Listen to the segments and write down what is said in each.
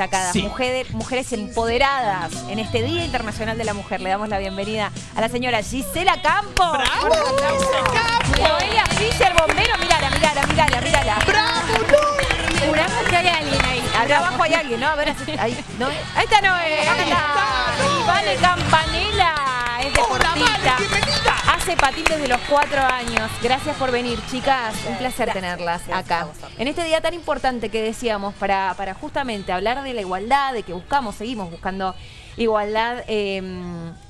destacadas, mujeres, mujeres empoderadas en este Día Internacional de la Mujer. Le damos la bienvenida a la señora Gisela Campos. ¡Bravo! Noelia Fischer, bombero, mirala, mirala, mirala, mirala. ¡Bravo, Juramos que hay alguien ahí. Acá abajo hay alguien, ¿no? A ver, ahí, ¿no? ahí está Noé. Acá está. Y Vale Campanela. Es Hola, deportista. Vale, bienvenida. Hace patín desde los cuatro años. Gracias por venir, chicas. Un placer tenerlas acá. En este día tan importante que decíamos para, para justamente hablar de la igualdad, de que buscamos, seguimos buscando igualdad. eh,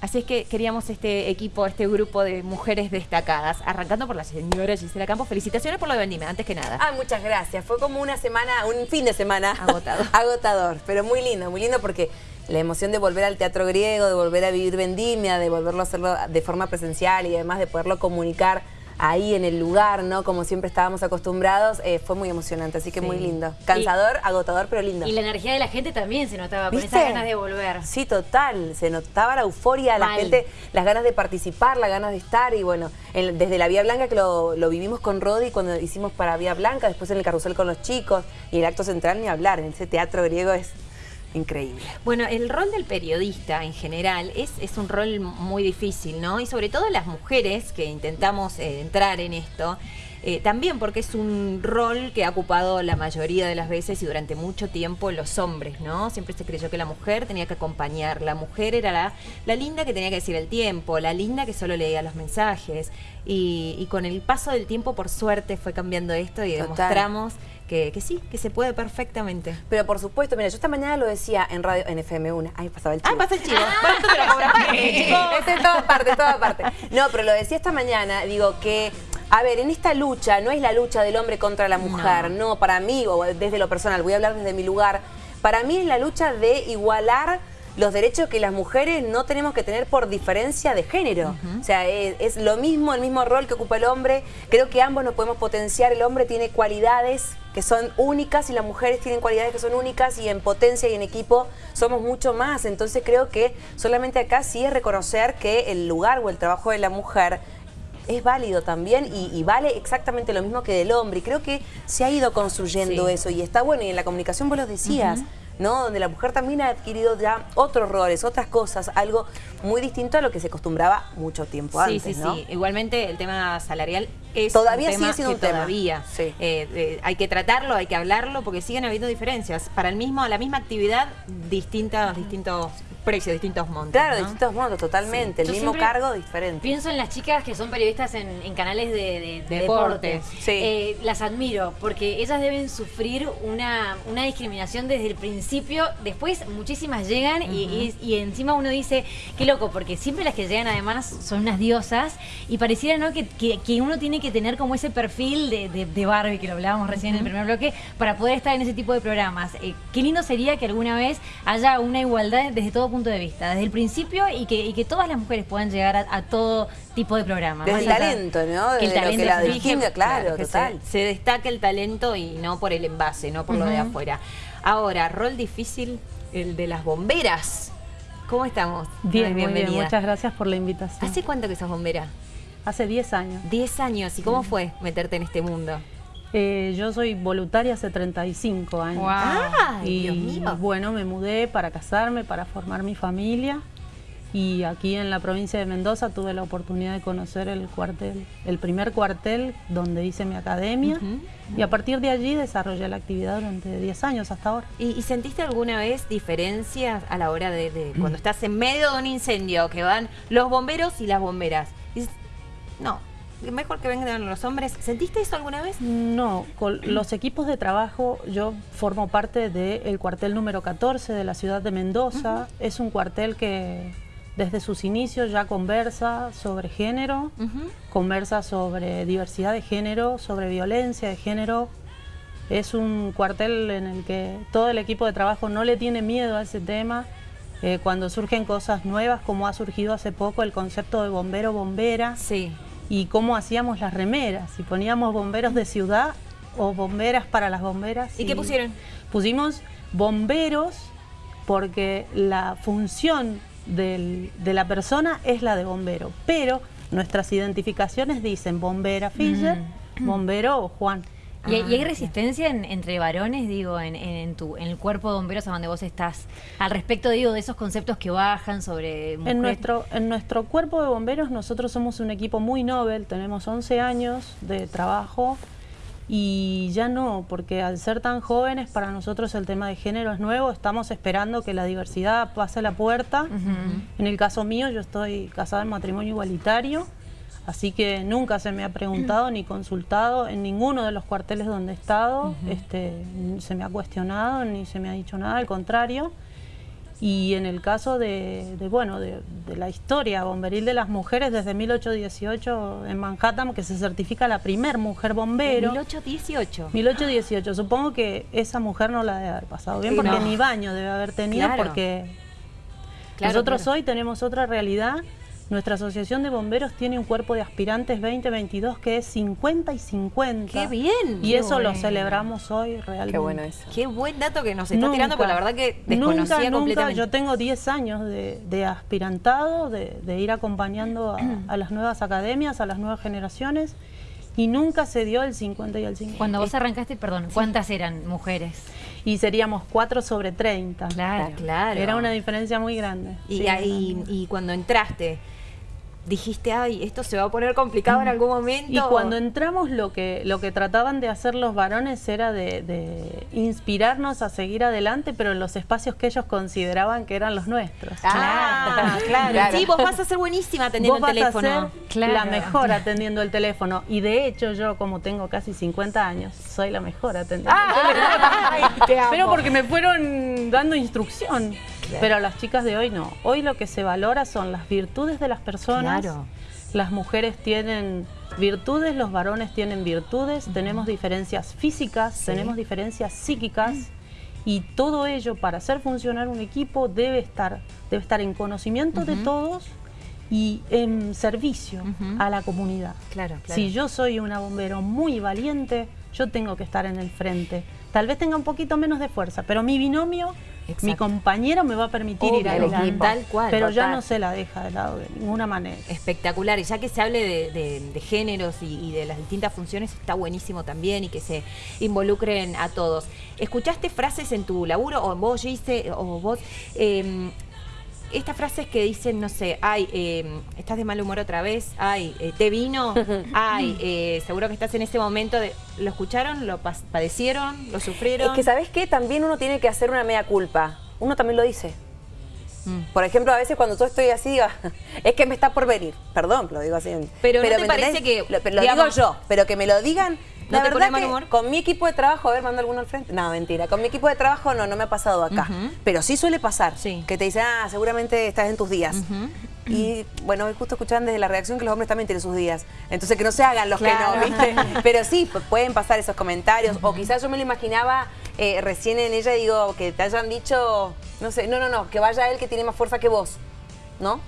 así es que queríamos este equipo, este grupo de mujeres destacadas. Arrancando por la señora Gisela Campos. Felicitaciones por lo de Vendime, antes que nada. Ah, muchas gracias. Fue como una semana, un fin de semana. Agotador. Agotador, pero muy lindo, muy lindo porque la emoción de volver al teatro griego, de volver a vivir Vendimia, de volverlo a hacerlo de forma presencial y además de poderlo comunicar ahí en el lugar, ¿no? Como siempre estábamos acostumbrados, eh, fue muy emocionante, así que Sí. muy lindo. Cansador, agotador, pero lindo. Y la energía de la gente también se notaba, con ¿Viste? esas ganas de volver. Sí, total. Se notaba la euforia, la gente, las ganas de participar, las ganas de estar. Y bueno, en- desde la Vía Blanca que lo, lo vivimos con Rodi cuando hicimos para Vía Blanca, después en el carrusel con los chicos y el acto central ni hablar. En ese teatro griego es increíble. Bueno, el rol del periodista en general es, es un rol muy difícil, ¿no? Y sobre todo las mujeres que intentamos eh, entrar en esto, eh, también porque es un rol que ha ocupado la mayoría de las veces y durante mucho tiempo los hombres, ¿no? Siempre se creyó que la mujer tenía que acompañar, la mujer era la, la linda que tenía que decir el tiempo, la linda que solo leía los mensajes. Y, y con el paso del tiempo, por suerte, fue cambiando esto y Total. demostramos que, que sí, que se puede perfectamente. Pero por supuesto, mira, yo esta mañana lo decía en radio, en FM1. Ay, pasaba el Ah, chivo. pasa el chivo. Bueno, esto te lo cobra aparte, chicos. Es en todas partes. No, pero lo decía esta mañana, digo que, a ver, en esta lucha, no es la lucha del hombre contra la mujer, no, para mí, o desde lo personal, voy a hablar desde mi lugar, para mí es la lucha de igualar los derechos que las mujeres no tenemos que tener por diferencia de género. O sea, es, es lo mismo, el mismo rol que ocupa el hombre. Creo que ambos nos podemos potenciar. El hombre tiene cualidades que son únicas y las mujeres tienen cualidades que son únicas y en potencia y en equipo somos mucho más. Entonces creo que solamente acá sí es reconocer que el lugar o el trabajo de la mujer es válido también y, y vale exactamente lo mismo que del hombre. Y creo que se ha ido construyendo Sí. eso y está bueno. Y en la comunicación vos lo decías. ¿No? Donde la mujer también ha adquirido ya otros roles, otras cosas, algo muy distinto a lo que se acostumbraba mucho tiempo Sí, antes, sí, ¿no? sí. Igualmente el tema salarial es Todavía un tema sigue siendo que un tema. todavía Sí. eh, eh, hay que tratarlo, hay que hablarlo, porque siguen habiendo diferencias. Para el mismo, la misma actividad, distintas, distintos precios, distintos montos. Claro, ¿no? distintos modos, totalmente. El Yo mismo cargo, diferente. Pienso en las chicas que son periodistas en, en canales de, de- de Deportes. deporte. Sí. Eh, las admiro porque ellas deben sufrir una, una discriminación desde el principio. Después muchísimas llegan y, y- y encima uno dice, qué loco, porque siempre las que llegan además son unas diosas y pareciera ¿no? que, que- que uno tiene que tener como ese perfil de, de- de Barbie, que lo hablábamos recién en el primer bloque, para poder estar en ese tipo de programas. Eh, qué lindo sería que alguna vez haya una igualdad desde todo punto de vista, desde el principio y que, y que todas las mujeres puedan llegar a, a todo tipo de programas. Desde el talento, ¿no? El Desde lo que talento la distingue, claro, que total. Se, se destaque el talento y no por el envase, no por lo de afuera. Ahora, rol difícil, el de las bomberas. ¿Cómo estamos? Bien, muy bien. Muchas gracias por la invitación. ¿Hace cuánto que sos bombera? Hace 10 años. 10 años. ¿Y cómo fue meterte en este mundo? Eh, yo soy voluntaria hace 35 años. ¡Ay, y Dios mío! bueno, me mudé para casarme, para formar mi familia. Y aquí en la provincia de Mendoza tuve la oportunidad de conocer el cuartel, el primer cuartel donde hice mi academia. Y a partir de allí desarrollé la actividad durante 10 años hasta ahora. ¿Y, y sentiste alguna vez diferencias a la hora de, de cuando estás en medio de un incendio, que van los bomberos y las bomberas? Y no, mejor que vengan los hombres. ¿Sentiste eso alguna vez? No, con los equipos de trabajo, yo formo parte del cuartel número 14 de la ciudad de Mendoza. Es un cuartel que desde sus inicios ya conversa sobre género, conversa sobre diversidad de género, sobre violencia de género. Es un cuartel en el que todo el equipo de trabajo no le tiene miedo a ese tema. Eh, cuando surgen cosas nuevas, como ha surgido hace poco el concepto de bombero-bombera, Sí. Y cómo hacíamos las remeras, si poníamos bomberos de ciudad o bomberas para las bomberas. ¿Y qué pusieron? Pusimos bomberos porque la función del- de la persona es la de bombero, pero nuestras identificaciones dicen bombera Fischer, bombero Juan. ¿Y, hay- y hay Ah, resistencia en- entre varones, digo, en, tu, en el cuerpo de bomberos a donde vos estás? Al respecto, digo, de esos conceptos que bajan sobre mujeres. En nuestro, en nuestro cuerpo de bomberos nosotros somos un equipo muy noble, tenemos 11 años de trabajo y ya no, porque al ser tan jóvenes para nosotros el tema de género es nuevo, estamos esperando que la diversidad pase la puerta. En el caso mío yo estoy casada en matrimonio igualitario, así que nunca se me ha preguntado ni consultado en ninguno de los cuarteles donde he estado, este, se me ha cuestionado ni se me ha dicho nada, al contrario. Y en el caso de, de, bueno, de, de la historia bomberil de las mujeres, desde 1818 en Manhattan, que se certifica la primer mujer bombero. 1818. 1818. Supongo que esa mujer no la debe haber pasado bien, Sí, porque no. ni baño debe haber tenido, Claro. porque Claro, nosotros claro. hoy tenemos otra realidad. Nuestra asociación de bomberos tiene un cuerpo de aspirantes 2022 que es 50 y 50. ¡Qué bien! Y Qué eso lo celebramos hoy realmente. Qué bueno eso. Qué buen dato que nos está tirando, porque la verdad que desconocía nunca, nunca, completamente. yo tengo 10 años de, de aspirantado, de, de ir acompañando a, a las nuevas academias, a las nuevas generaciones, y nunca se dio el 50 y el 50. Cuando vos arrancaste, perdón, ¿cuántas eran mujeres? Y seríamos 4 sobre 30. Claro, claro. Era una diferencia muy grande. Y, Sí, ahí- grande. y cuando entraste, dijiste, ay, esto se va a poner complicado en algún momento. Y cuando entramos lo que, lo que trataban de hacer los varones era de, de inspirarnos a seguir adelante, pero en los espacios que ellos consideraban que eran los nuestros. Ah, claro. Claro. Sí, vos vas a ser buenísima atendiendo el teléfono. a ser Claro. la mejor atendiendo el teléfono. Y de hecho yo, como tengo casi 50 años, soy la mejor atendiendo el Ay, te amo. Pero porque me fueron dando instrucción. Pero las chicas de hoy no. Hoy lo que se valora son las virtudes de las personas. Claro. Las mujeres tienen virtudes, los varones tienen virtudes, tenemos diferencias físicas, tenemos diferencias psíquicas. Y todo ello para hacer funcionar un equipo debe estar, debe estar en conocimiento de todos y en servicio a la comunidad. Claro, claro. Si yo soy una bombero muy valiente, yo tengo que estar en el frente. Tal vez tenga un poquito menos de fuerza, pero mi binomio, Exacto. mi compañero me va a permitir ir Obvio, adelante. Tal cual, pero ya no se la deja de lado de ninguna manera. Espectacular, y ya que se hable de, de- de géneros y, y de las distintas funciones, está buenísimo también y que se involucren a todos. ¿Escuchaste frases en tu laburo o vos, Gise, o vos? eh, estas frases que dicen, no sé, ay, eh, estás de mal humor otra vez, ay, eh, te vino, ay, eh, seguro que estás en ese momento de... ¿Lo escucharon? ¿Lo padecieron? ¿Lo sufrieron? Es que, ¿sabes qué? También uno tiene que hacer una mea culpa. Uno también lo dice. Mm. Por ejemplo, a veces cuando yo estoy así, digo, es que me está por venir. Perdón, lo digo así. Pero ¿no te ¿me parece entendés? que, Lo, pero lo digamos, digo yo, pero que me lo digan... ¿No la te verdad mal que humor? con mi equipo de trabajo, a ver, manda alguno al frente. No, mentira. Con mi equipo de trabajo no, no me ha pasado acá. Pero sí suele pasar. Sí. Que te dicen, ah, seguramente estás en tus días. Y bueno, justo escuchaban desde la reacción que los hombres también tienen sus días. Entonces que no se hagan los Claro. que no, ¿viste? Pero sí, pu- pueden pasar esos comentarios. O quizás yo me lo imaginaba eh, recién en ella, digo, que te hayan dicho, no sé, no, no, no, que vaya él que tiene más fuerza que vos. ¿No?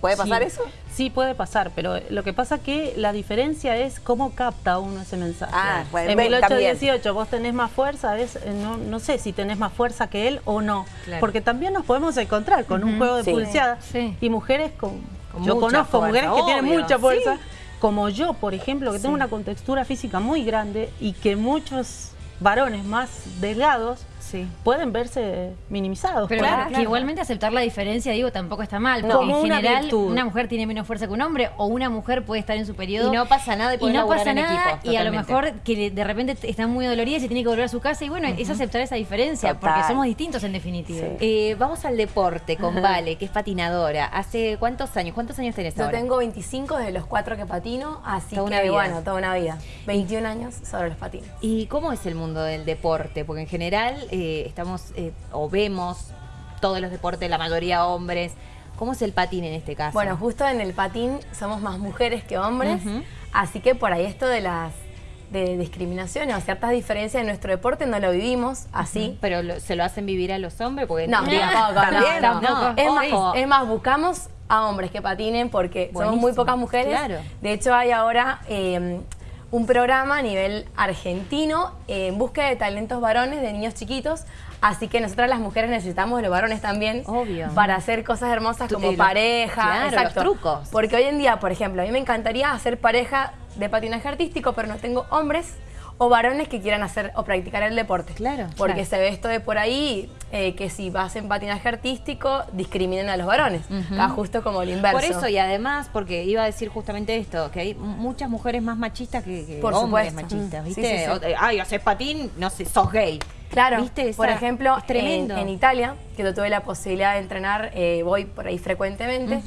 ¿Puede pasar Sí, eso? Sí, puede pasar, pero lo que pasa que la diferencia es cómo capta uno ese mensaje. Ah, bueno, en ven, 1818 vos tenés más fuerza, es, eh, no, no sé si tenés más fuerza que él o no, Claro. porque también nos podemos encontrar con un juego de Sí. pulseadas Sí. y mujeres con... Con yo conozco fuerza, mujeres que tienen mucha fuerza, Sí. como yo, por ejemplo, que tengo una contextura física muy grande y que muchos varones más delgados Sí. pueden verse minimizados. Pero por- Claro, que claro. igualmente aceptar la diferencia, digo, tampoco está mal. No. Porque Como en una general, virtud. una mujer tiene menos fuerza que un hombre, o una mujer puede estar en su periodo. Y no pasa nada y y no pasa en nada, equipo, y a lo mejor que de repente está muy dolorida y se tiene que volver a su casa, y bueno, es aceptar esa diferencia, Total. porque somos distintos en definitiva. Sí. Eh, vamos al deporte con Vale, que es patinadora. ¿Hace cuántos años? ¿Cuántos años tenés Yo ahora? tengo 25 de los cuatro que patino, así Toda que una vida. bueno, toda una vida. 21 años sobre los patines. ¿Y cómo es el mundo del deporte? Porque en general eh, estamos eh, o vemos todos los deportes, la mayoría hombres. ¿Cómo es el patín en este caso? Bueno, justo en el patín somos más mujeres que hombres, así que por ahí esto de las de discriminaciones o ciertas diferencias en nuestro deporte no lo vivimos así. pero lo- se lo hacen vivir a los hombres porque No, no, también, tampoco. Es, más, es más, buscamos a hombres que patinen porque somos muy pocas mujeres. claro. De hecho, hay ahora eh, un programa a nivel argentino en búsqueda de talentos varones de niños chiquitos. Así que nosotras las mujeres necesitamos de los varones también Obvio. para hacer cosas hermosas como eh, los- pareja. claro, los exacto. trucos. Porque hoy en día, por ejemplo, a mí me encantaría hacer pareja de patinaje artístico, pero no tengo hombres o varones que quieran hacer o practicar el deporte. Claro, Porque claro. se ve esto de por ahí eh, que si vas en patinaje artístico discriminan a los varones. Acá justo como el inverso. Por eso, y además, porque iba a decir justamente esto, que hay muchas mujeres más machistas que, que Por hombres supuesto. machistas, Mm. ¿viste? Sí, sí, sí. O- Ay, haces patín, no sé, sos gay. Claro, ¿Viste? Por ejemplo. En, en Italia, que yo tuve la posibilidad de entrenar, eh, voy por ahí frecuentemente,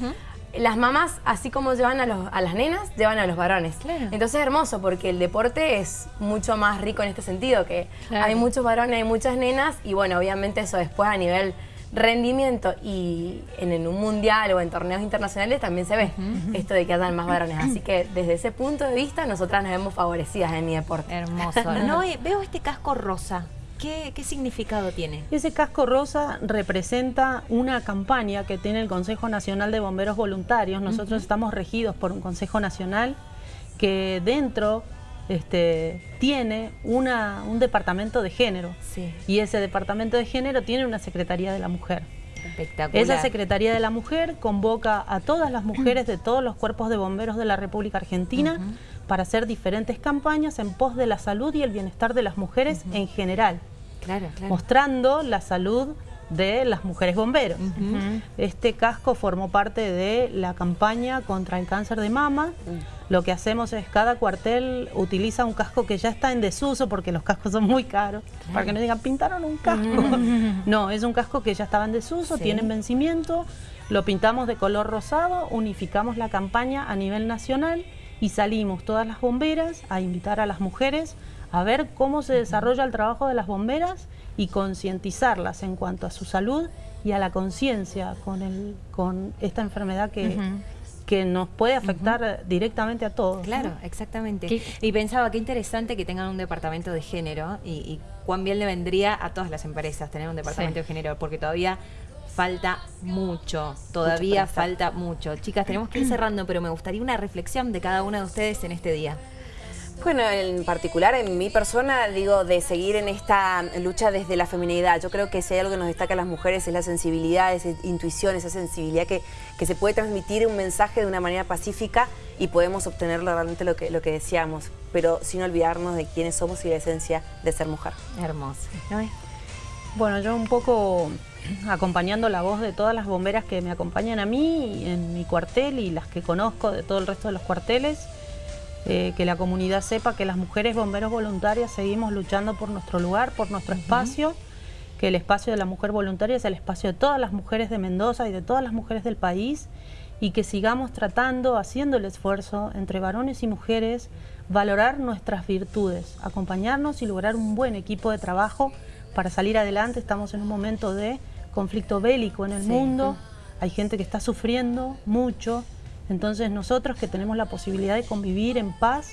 las mamás, así como llevan a, los- a las nenas, llevan a los varones. Claro. Entonces es hermoso porque el deporte es mucho más rico en este sentido, que Claro. hay muchos varones, hay muchas nenas, y bueno, obviamente eso después a nivel rendimiento y en, en un mundial o en torneos internacionales también se ve esto de que hayan más varones. Así que desde ese punto de vista nosotras nos vemos favorecidas en mi deporte. Hermoso. No, veo este casco rosa. ¿Qué, qué significado tiene? Ese casco rosa representa una campaña que tiene el Consejo Nacional de Bomberos Voluntarios. Nosotros estamos regidos por un Consejo Nacional que dentro este, tiene una- un departamento de género. Sí. Y ese departamento de género tiene una Secretaría de la Mujer. Espectacular. Esa Secretaría de la Mujer convoca a todas las mujeres de todos los cuerpos de bomberos de la República Argentina para hacer diferentes campañas en pos de la salud y el bienestar de las mujeres en general Claro, claro. mostrando la salud de las mujeres bomberos. Este casco formó parte de la campaña contra el cáncer de mama. Lo que hacemos es cada cuartel utiliza un casco que ya está en desuso porque los cascos son muy caros. Para que no digan, pintaron un casco. no, es un casco que ya estaba en desuso, Sí. tiene vencimiento. Lo pintamos de color rosado, unificamos la campaña a nivel nacional y salimos todas las bomberas a invitar a las mujeres a ver cómo se desarrolla el trabajo de las bomberas y concientizarlas en cuanto a su salud y a la conciencia con, el- con esta enfermedad que, que nos puede afectar directamente a todos. ¿no? Claro, exactamente. ¿Qué? Y pensaba, qué interesante que tengan un departamento de género y, y cuán bien le vendría a todas las empresas tener un departamento Sí. de género, porque todavía falta mucho, todavía Mucho falta mucho. Chicas, tenemos que ir cerrando, pero me gustaría una reflexión de cada una de ustedes en este día. Bueno, en particular en mi persona, digo, de seguir en esta lucha desde la feminidad. Yo creo que si hay algo que nos destaca a las mujeres es la sensibilidad, esa intuición, esa sensibilidad que, que se puede transmitir un mensaje de una manera pacífica y podemos obtener realmente lo que, lo que deseamos, pero sin olvidarnos de quiénes somos y la esencia de ser mujer. Hermoso. ¿no es? Bueno, yo un poco acompañando la voz de todas las bomberas que me acompañan a mí en mi cuartel y las que conozco de todo el resto de los cuarteles, eh, que la comunidad sepa que las mujeres bomberos voluntarias seguimos luchando por nuestro lugar, por nuestro espacio, que el espacio de la mujer voluntaria es el espacio de todas las mujeres de Mendoza y de todas las mujeres del país y que sigamos tratando, haciendo el esfuerzo entre varones y mujeres, valorar nuestras virtudes, acompañarnos y lograr un buen equipo de trabajo para salir adelante. Estamos en un momento de conflicto bélico en el mundo, hay gente que está sufriendo mucho, entonces nosotros que tenemos la posibilidad de convivir en paz,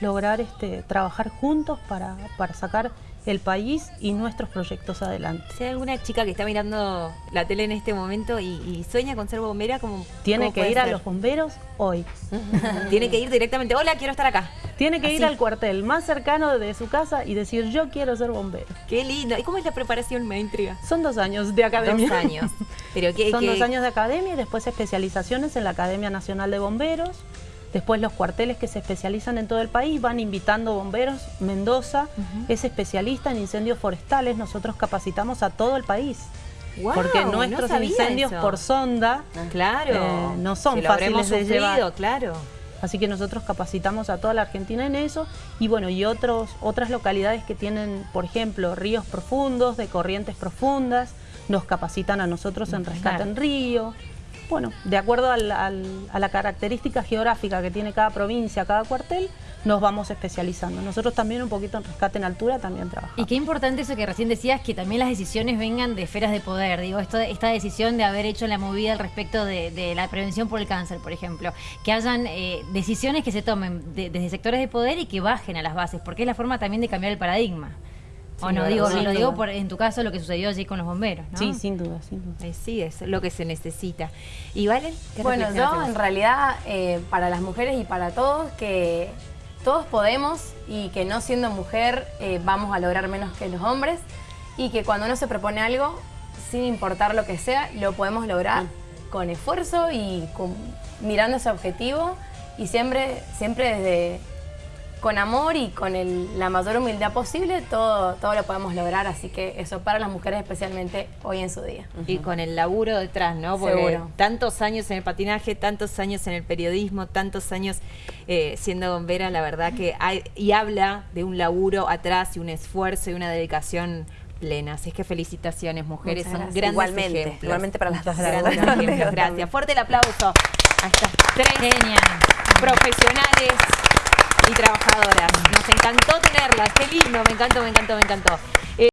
lograr este, trabajar juntos para, para sacar el país y nuestros proyectos adelante. Si hay alguna chica que está mirando la tele en este momento y, y sueña con ser bombera, como Tiene que ir a los bomberos hoy. Tiene que ir directamente. Hola, quiero estar acá. Tiene que ir al cuartel más cercano de su casa y decir yo quiero ser bombero. Qué lindo. ¿Y cómo es la preparación? Me intriga. Son dos años de academia. Dos años. Pero que, Son que- dos años de academia y después especializaciones en la Academia Nacional de Bomberos. Después los cuarteles que se especializan en todo el país van invitando bomberos. Mendoza es especialista en incendios forestales. Nosotros capacitamos a todo el país. Guau, porque nuestros incendios eso. por sonda Claro. eh, no son fáciles de sufrido, llevar. claro. Así que nosotros capacitamos a toda la Argentina en eso y bueno, y otros, otras localidades que tienen, por ejemplo, ríos profundos, de corrientes profundas, nos capacitan a nosotros en rescate Claro. en río. Bueno, de acuerdo al- al- a la característica geográfica que tiene cada provincia, cada cuartel, nos vamos especializando. Nosotros también un poquito en rescate en altura también trabajamos. Y qué importante eso que recién decías, que también las decisiones vengan de esferas de poder. Digo, esto, esta decisión de haber hecho la movida al respecto de, de la prevención por el cáncer, por ejemplo. Que hayan eh, decisiones que se tomen de- desde sectores de poder y que bajen a las bases, porque es la forma también de cambiar el paradigma. O no, digo, lo digo por, en tu caso lo que sucedió allí con los bomberos, ¿no? Sí, sin duda, sin duda. Eh, sí, es lo que se necesita. ¿Y Valen? ¿Qué Bueno, yo en realidad, eh, para las mujeres y para todos, que todos podemos y que no siendo mujer eh, vamos a lograr menos que los hombres y que cuando uno se propone algo, sin importar lo que sea, lo podemos lograr con esfuerzo y con- mirando ese objetivo y siempre, siempre desde con amor y con el- la mayor humildad posible, todo, todo lo podemos lograr. Así que eso para las mujeres especialmente hoy en su día. Y con el laburo detrás, ¿no? Porque Seguro. tantos años en el patinaje, tantos años en el periodismo, tantos años eh, siendo bombera, la verdad que hay, y habla de un laburo atrás y un esfuerzo y una dedicación plena. Así es que felicitaciones, mujeres, son grandes Igualmente, ejemplos. igualmente para las dos. Grandes ejemplos, gracias. Fuerte el aplauso a estas tres Genial. profesionales y trabajadoras. Nos encantó tenerlas, qué lindo, me encantó, me encantó, me encantó.